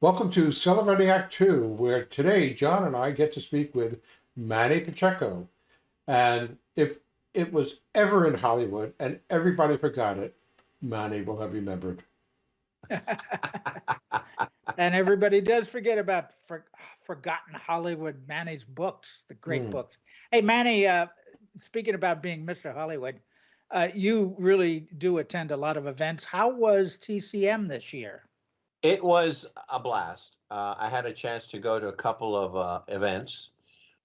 Welcome to Celebrating Act Two, where today John and I get to speak with Manny Pacheco. And if it was ever in Hollywood and everybody forgot it, Manny will have remembered. and everybody does forget about for, forgotten Hollywood Manny's books, the great Mm. books. Hey, Manny, uh, speaking about being Mr. Hollywood, uh, you really do attend a lot of events. How was TCM this year? It was a blast. Uh, I had a chance to go to a couple of uh, events.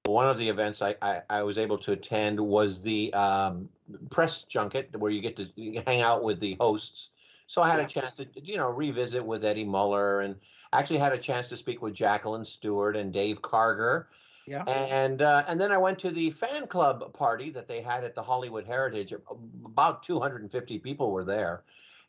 One of the events I, I, I was able to attend was the um, press junket where you get to hang out with the hosts. So I had Yeah. a chance to, you know, revisit with Eddie Muller and actually had a chance to speak with Jacqueline Stewart and Dave Karger. Yeah. And uh, and then I went to the fan club party that they had at the Hollywood Heritage. About 250 people were there,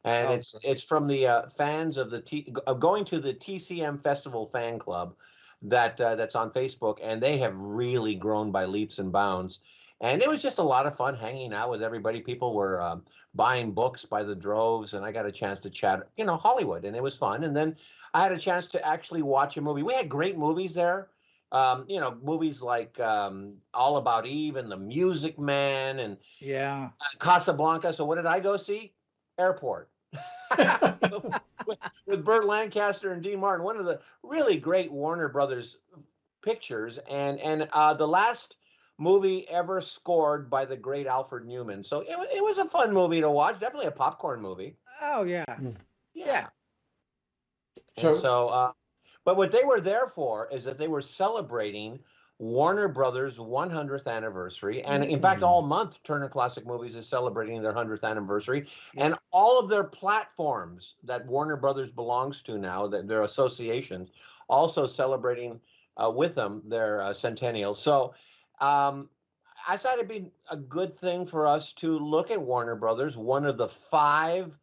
and Oh, it's great. it's from the uh, fans of the T, of going to the TCM Festival fan club that uh, that's on Facebook, and they have really grown by leaps and bounds. And it was just a lot of fun hanging out with everybody. People were um, buying books by the droves, and I got a chance to chat, you know, Hollywood, and it was fun. And then I had a chance to actually watch a movie. We had great movies there um, you know, movies like um, All About Eve and The Music Man and Yeah. Casablanca. So what did I go see? Airport. With, with Burt Lancaster and Dean Martin, one of the really great Warner Brothers pictures, and and uh, the last movie ever scored by the great Alfred Newman. So it, it was a fun movie to watch. Definitely a popcorn movie. Oh, yeah. Yeah. So- And so, uh, but what they were there for is that they were celebrating Warner Brothers' 100th anniversary. And in fact, Mm. all month, Turner Classic Movies is celebrating their 100th anniversary. And all of their platforms that Warner Brothers belongs to now, that their associations, also celebrating uh, with them their uh, centennial. So um, I thought it'd be a good thing for us to look at Warner Brothers, one of the five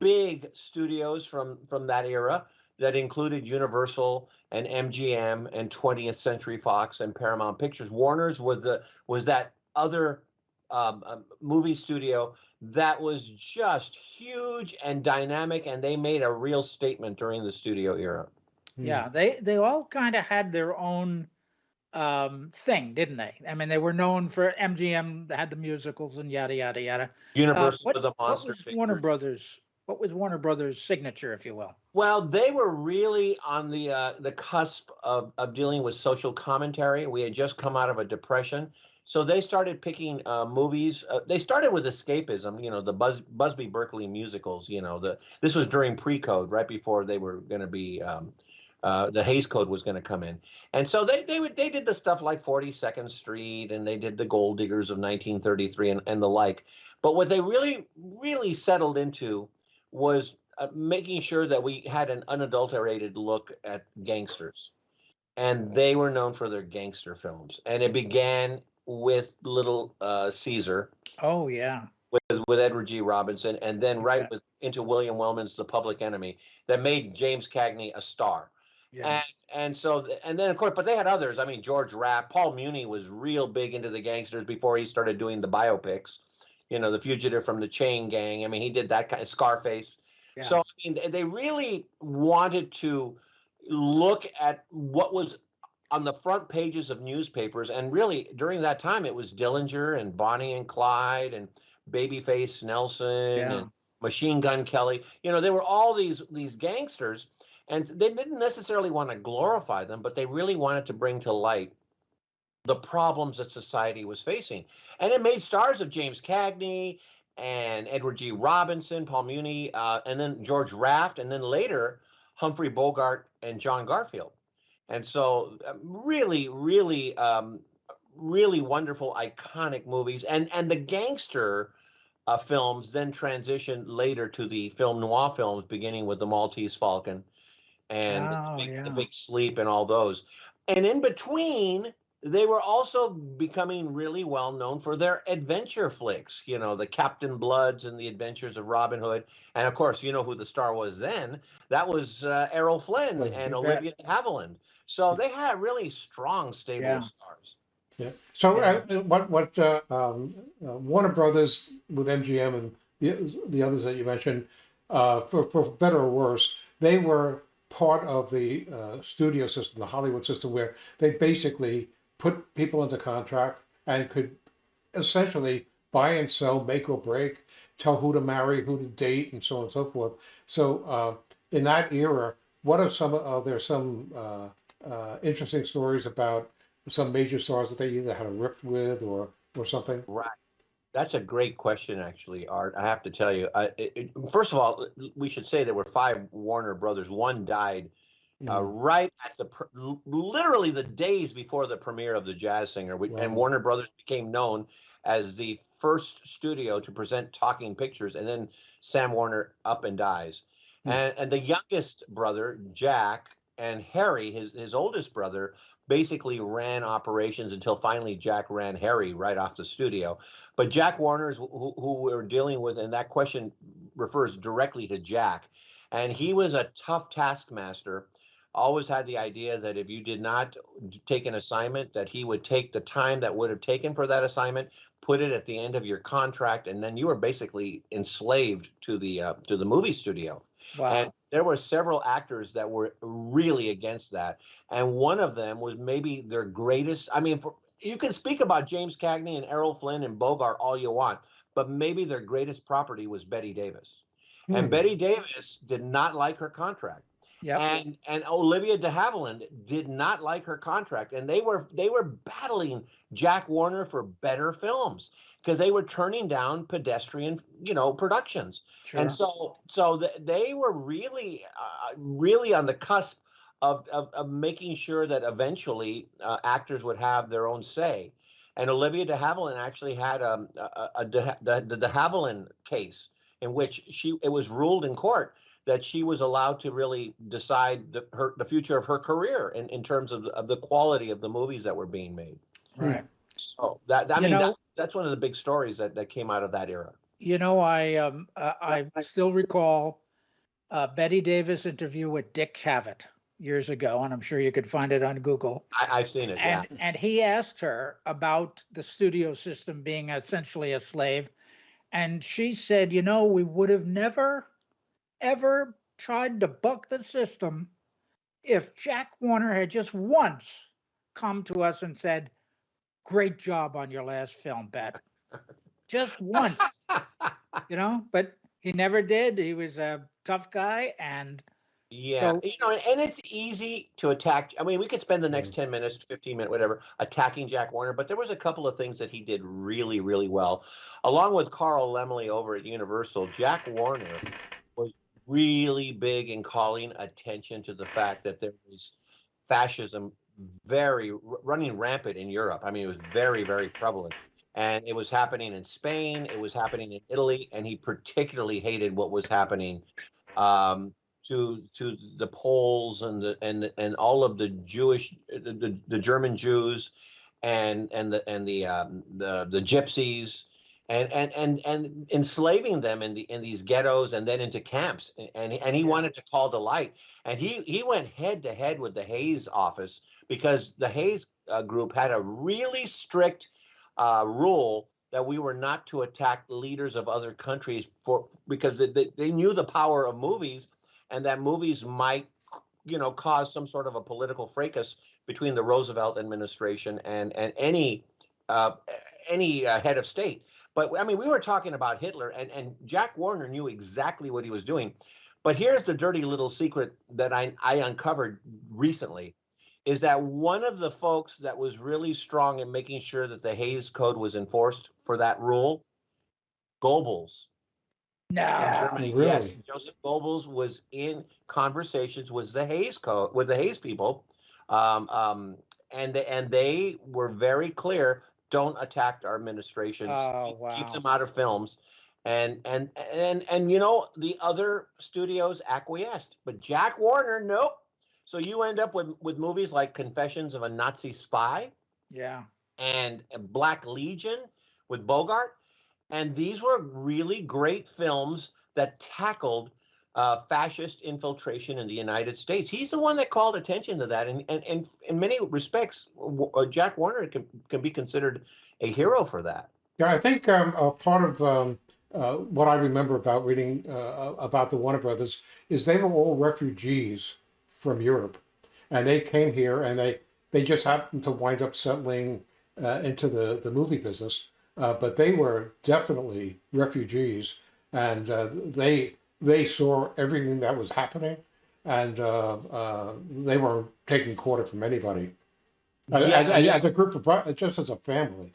big studios from from that era that included Universal and MGM and 20th Century Fox and Paramount Pictures. Warner's was the was that other um, um, movie studio that was just huge and dynamic, and they made a real statement during the studio era. Yeah. They they all kind of had their own um thing, didn't they? I mean, they were known for MGM had the musicals and yada yada yada. Uh, Universal what, with the what was Warner. Brothers? What was Warner Brothers' signature, if you will? Well, they were really on the uh, the cusp of, of dealing with social commentary. We had just come out of a depression, so they started picking uh, movies. Uh, they started with escapism, you know, the Buzz, Busby Berkeley musicals. You know, the this was during pre-code, right before they were going to be. Um, uh, the Hays Code was going to come in, and so they they would they did the stuff like 42nd Street, and they did the Gold Diggers of 1933 and, and the like. But what they really really settled into was uh, making sure that we had an unadulterated look at gangsters. And they were known for their gangster films. And it began with Little uh, Caesar Oh yeah. with, with Edward G. Robinson, and then right Yeah. with, into William Wellman's The Public Enemy that made James Cagney a star. Yeah. And and so and then of course, but they had others. I mean, George Raft, Paul Muni was real big into the gangsters before he started doing the biopics. You know, The Fugitive from the Chain Gang. I mean, he did that kind of Scarface. yeah. So I mean, they really wanted to look at what was on the front pages of newspapers, and really during that time, it was Dillinger and Bonnie and Clyde and Babyface Nelson Yeah. and Machine Gun Kelly. You know, they were all these these gangsters, and they didn't necessarily want to glorify them, but they really wanted to bring to light the problems that society was facing. And it made stars of James Cagney and Edward G. Robinson, Paul Muni, uh, and then George Raft, and then later Humphrey Bogart and John Garfield. And so, uh, really, really, um, really wonderful, iconic movies. And and the gangster uh, films then transitioned later to the film noir films, beginning with The Maltese Falcon and Oh, the, big, yeah. the Big Sleep and all those. And in between, they were also becoming really well known for their adventure flicks, you know, the Captain Bloods and the Adventures of Robin Hood. And of course, you know who the star was then. That was uh, Errol Flynn Oh, and. Olivia de Havilland. So they had really strong stable Yeah. of stars. Yeah. So Yeah. uh, what what uh, um, uh, Warner Brothers with MGM and the the others that you mentioned, uh, for for better or worse, they were part of the uh, studio system, the Hollywood system, where they basically put people into contract and could essentially buy and sell, make or break, tell who to marry, who to date, and so on and so forth. So uh, in that era, what are some? Are there some uh, uh, interesting stories about some major stars that they either had a rift with or or something? Right. That's a great question, actually, Art. I have to tell you. I, it- first of all, we should say there were five Warner brothers. One died uh, Mm. right at the pr- literally the days before the premiere of the Jazz Singer, Wow. and Warner Brothers became known as the first studio to present talking pictures. And then Sam Warner up and dies, Hmm. and and the youngest brother Jack and Harry, his his oldest brother, basically ran operations until finally Jack ran Harry right off the studio. But Jack Warner's who, who we're dealing with, and that question refers directly to Jack. And he was a tough taskmaster. Always had the idea that if you did not take an assignment, that he would take the time that would have taken for that assignment, put it at the end of your contract, and then you were basically enslaved to the uh, to the movie studio. Wow. And there were several actors that were really against that. And one of them was maybe their greatest. I mean, for, you can speak about James Cagney and Errol Flynn and Bogart all you want, but maybe their greatest property was Bette Davis. Hmm. And Bette Davis did not like her contract. Yep. And and Olivia de Havilland did not like her contract. And they were they were battling Jack Warner for better films because they were turning down pedestrian, you know, productions. sure. And so, so th- they were really, uh, really on the cusp of, of, of making sure that eventually uh, actors would have their own say. And Olivia de Havilland actually had um, a, a, a de, the, the de Havilland case in which she it was ruled in court that she was allowed to really decide the, her the future of her career in, in terms of, the- of the quality of the movies that were being made. right. So that I You mean know- that, that's one of the big stories that, that came out of that era. You know, I um uh, I still recall uh, Bette Davis interview with Dick Cavett years ago, and I'm sure you could find it on Google. I, I've seen it. Yeah. And and he asked her about the studio system being essentially a slave, and she said, you know, we would have never, ever tried to buck the system if Jack Warner had just once come to us and said, "Great job on your last film, Bet." Just once, you know, but he never did. He was a tough guy, and Yeah, So- you know, and it's easy to attack. I mean, we could spend the next mm. 10 minutes, 15 minutes, whatever, attacking Jack Warner, but there was a couple of things that he did really, really well. Along with Carl Laemmle over at Universal, Jack Warner was really big in calling attention to the fact that there was fascism very running rampant in Europe. I mean, it was very, very prevalent. And it was happening in Spain, it was happening in Italy, and he particularly hated what was happening um, to to the Poles and the and and all of the Jewish the, the, the German Jews and and the and the um, the the gypsies and and and and enslaving them in the in these ghettos and then into camps and and he, and he Yeah. wanted to call the light and he he went head to head with the Hays office because the Hays uh, group had a really strict uh, rule that we were not to attack leaders of other countries for because they, they, they knew the power of movies and that movies might you know cause some sort of a political fracas between the Roosevelt administration and and any uh, any uh, head of state but I mean we were talking about Hitler and and Jack Warner knew exactly what he was doing but here's the dirty little secret that I I uncovered recently is that one of the folks that was really strong in making sure that the Hays Code was enforced for that rule, Goebbels Now in Germany. Yes, Joseph Goebbels was in conversations with the Hays Code, with the Hays people, um, um, and they, and they were very clear: don't attack our administrations. Oh, keep, keep them out of films. And and and and you know the other studios acquiesced, but Jack Warner, nope. So you end up with with movies like Confessions of a Nazi Spy yeah, and Black Legion with Bogart. And these were really great films that tackled uh, fascist infiltration in the United States. He's the one that called attention to that. And, and, and in many respects, uh, Jack Warner can, can be considered a hero for that. Yeah, I think um, part of um, uh, what I remember about reading uh, about the Warner Brothers is they were all refugees from Europe, and they came here and they they just happened to wind up settling uh, into the the movie business. But they were definitely refugees, and they they saw everything that was happening, and uh, uh, they were taking quarter from anybody. Uh, Yeah, as, as, as a group of just as a family.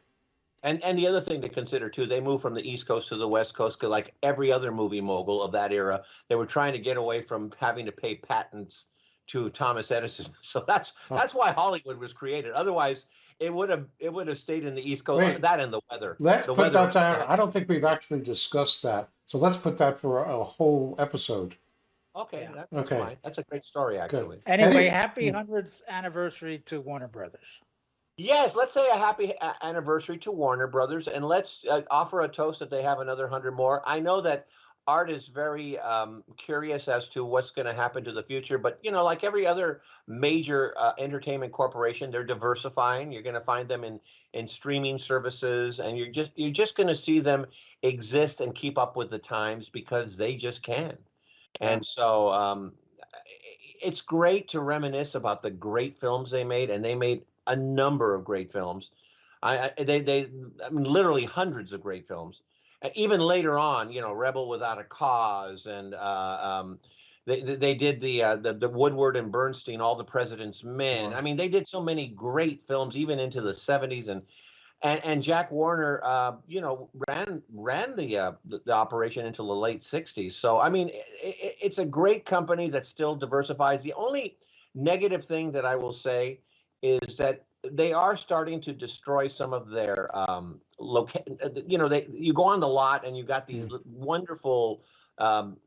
And and the other thing to consider too, they moved from the East Coast to the West Coast, 'cause like every other movie mogul of that era, they were trying to get away from having to pay patents to Thomas Edison. So that's Huh. that's why Hollywood was created. Otherwise, it would have it would have stayed in the East Coast. Wait. that and the weather. Let's the weather that. I don't think we've actually discussed that, so let's put that for a whole episode. Okay, Yeah. that's Okay. fine. That's a great story, actually. Anyway, Any- happy Hmm. 100th anniversary to Warner Brothers. Yes, let's say a happy a- anniversary to Warner Brothers, and let's uh, offer a toast that they have another hundred more. I know that Art is very um, curious as to what's going to happen to the future, but you know, like every other major uh, entertainment corporation, they're diversifying. You're going to find them in in streaming services, and you're just you're just going to see them exist and keep up with the times because they just can. And so um, it's great to reminisce about the great films they made, and they made a number of great films. I, I they they I mean literally hundreds of great films. Uh, Even later on, you know, Rebel Without a Cause, and uh, um, they they did the, uh, the the Woodward and Bernstein, All the President's Men. I mean, they did so many great films, even into the '70s, and and, and Jack Warner, uh, you know, ran ran the, uh, the the operation into the late '60s. So I mean, i i it's a great company that still diversifies. The only negative thing that I will say is that they are starting to destroy some of their um, loca- uh, You know, they you go on the lot and you got these l- wonderful. Um,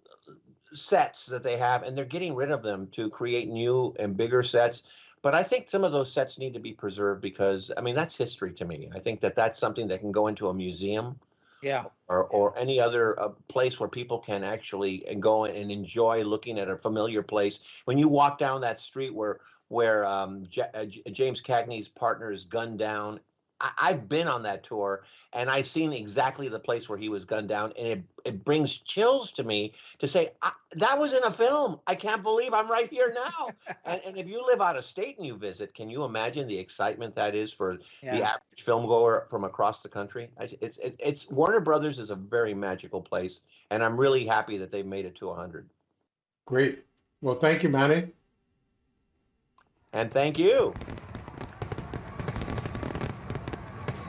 sets that they have and they're getting rid of them to create new and bigger sets but I think some of those sets need to be preserved because I mean that's history to me. I think that that's something that can go into a museum Yeah. or or any other uh, place where people can actually and go and enjoy looking at a familiar place. When you walk down that street where where um, J- uh, J- James Cagney's partner is gunned down, I, I've been on that tour and I've seen exactly the place where he was gunned down, and it it brings chills to me to say I, that was in a film. I can't believe I'm right here now. and, and if you live out of state and you visit, can you imagine the excitement that is for the average film goer from across the country. I- It's it's Warner Brothers is a very magical place, and I'm really happy that they've made it to 100. Great. Well, thank you, Manny. And thank you.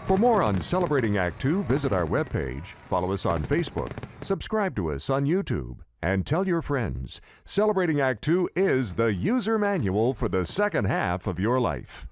For more on Celebrating Act Two, visit our webpage, follow us on Facebook, subscribe to us on YouTube, and tell your friends. Celebrating Act Two is the user manual for the second half of your life.